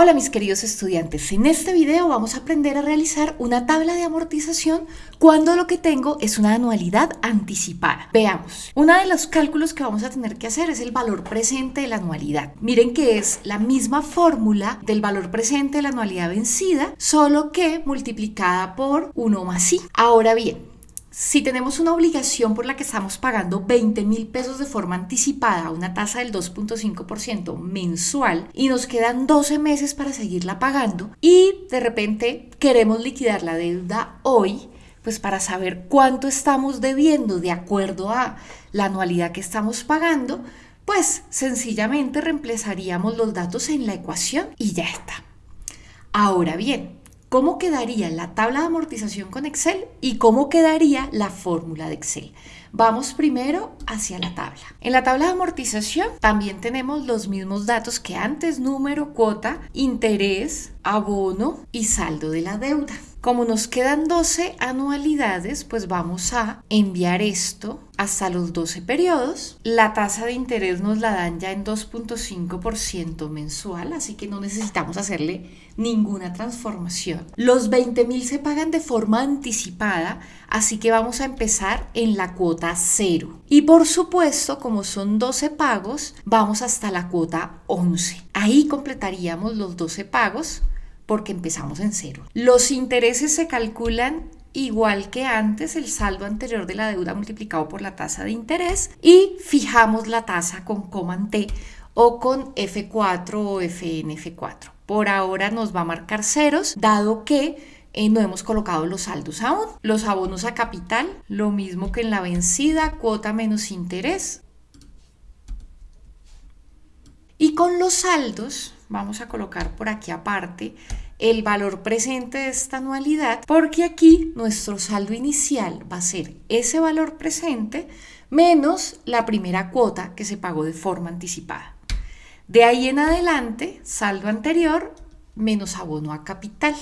Hola mis queridos estudiantes, en este video vamos a aprender a realizar una tabla de amortización cuando lo que tengo es una anualidad anticipada. Veamos, uno de los cálculos que vamos a tener que hacer es el valor presente de la anualidad. Miren que es la misma fórmula del valor presente de la anualidad vencida, solo que multiplicada por 1 más i. Ahora bien, si tenemos una obligación por la que estamos pagando 20 mil pesos de forma anticipada a una tasa del 2.5% mensual y nos quedan 12 meses para seguirla pagando y de repente queremos liquidar la deuda hoy, pues para saber cuánto estamos debiendo de acuerdo a la anualidad que estamos pagando, pues sencillamente reemplazaríamos los datos en la ecuación y ya está. Ahora bien, cómo quedaría la tabla de amortización con Excel y cómo quedaría la fórmula de Excel. Vamos primero hacia la tabla. En la tabla de amortización también tenemos los mismos datos que antes, número, cuota, interés, abono y saldo de la deuda. Como nos quedan 12 anualidades, pues vamos a enviar esto hasta los 12 periodos. La tasa de interés nos la dan ya en 2.5% mensual, así que no necesitamos hacerle ninguna transformación. Los 20.000 se pagan de forma anticipada, así que vamos a empezar en la cuota 0. Y por supuesto, como son 12 pagos, vamos hasta la cuota 11. Ahí completaríamos los 12 pagos porque empezamos en cero. Los intereses se calculan igual que antes el saldo anterior de la deuda multiplicado por la tasa de interés y fijamos la tasa con Command T o con F4 o FNF4. Por ahora nos va a marcar ceros, dado que no hemos colocado los saldos aún. Los abonos a capital, lo mismo que en la vencida, cuota menos interés. Y con los saldos, vamos a colocar por aquí aparte el valor presente de esta anualidad, porque aquí nuestro saldo inicial va a ser ese valor presente menos la primera cuota que se pagó de forma anticipada. De ahí en adelante, saldo anterior menos abono a capital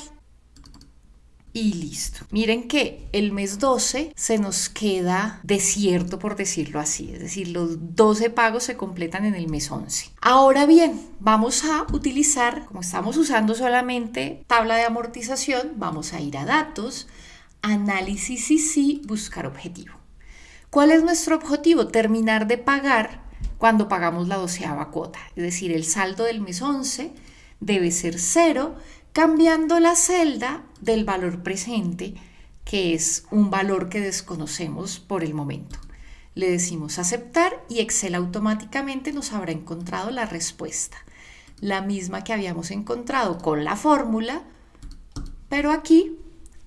y listo. Miren que el mes 12 se nos queda desierto, por decirlo así, es decir, los 12 pagos se completan en el mes 11. Ahora bien, vamos a utilizar, como estamos usando solamente tabla de amortización, vamos a ir a datos, análisis y sí, buscar objetivo. ¿Cuál es nuestro objetivo? Terminar de pagar cuando pagamos la doceava cuota, es decir, el saldo del mes 11 debe ser cero cambiando la celda del valor presente, que es un valor que desconocemos por el momento. Le decimos aceptar y Excel automáticamente nos habrá encontrado la respuesta, la misma que habíamos encontrado con la fórmula, pero aquí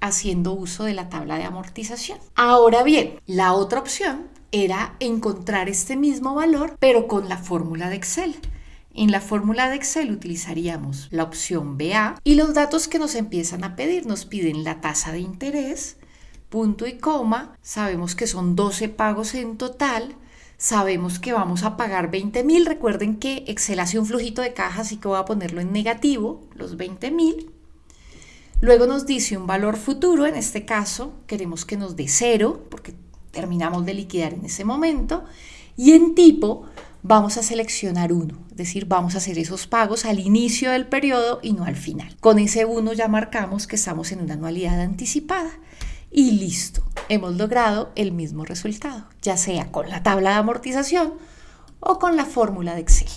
haciendo uso de la tabla de amortización. Ahora bien, la otra opción era encontrar este mismo valor, pero con la fórmula de Excel. En la fórmula de Excel utilizaríamos la opción BA y los datos que nos empiezan a pedir. Nos piden la tasa de interés, punto y coma, sabemos que son 12 pagos en total, sabemos que vamos a pagar 20 mil, recuerden que Excel hace un flujito de caja, así que voy a ponerlo en negativo, los 20 mil. Luego nos dice un valor futuro, en este caso queremos que nos dé cero, porque terminamos de liquidar en ese momento, y en tipo vamos a seleccionar uno, decir, vamos a hacer esos pagos al inicio del periodo y no al final. Con ese uno ya marcamos que estamos en una anualidad anticipada y listo, hemos logrado el mismo resultado, ya sea con la tabla de amortización o con la fórmula de Excel.